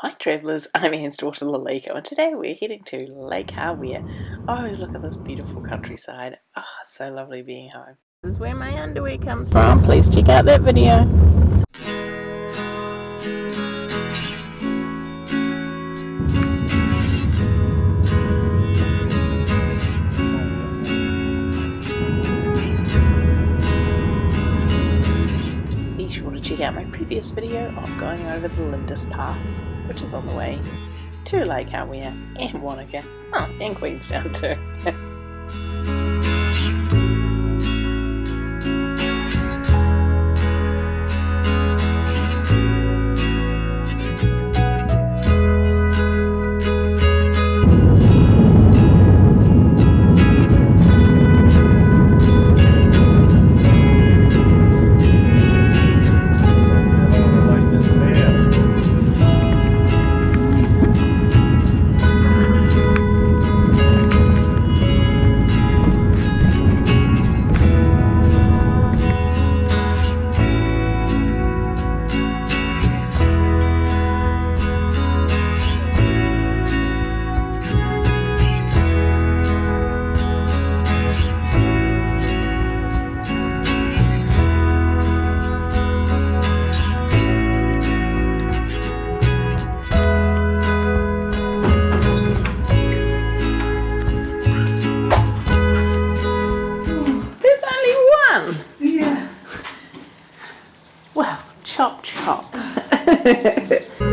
Hi travellers, I'm Anne's daughter Lalika and today we're heading to Lake Hawea. Oh look at this beautiful countryside. Oh it's so lovely being home. This is where my underwear comes from. Please check out that video. Be sure to check out my previous video of going over the Lindis Pass which is on the way to Lake Hawea and Wanaka, oh, and Queenstown too. Well, chop chop.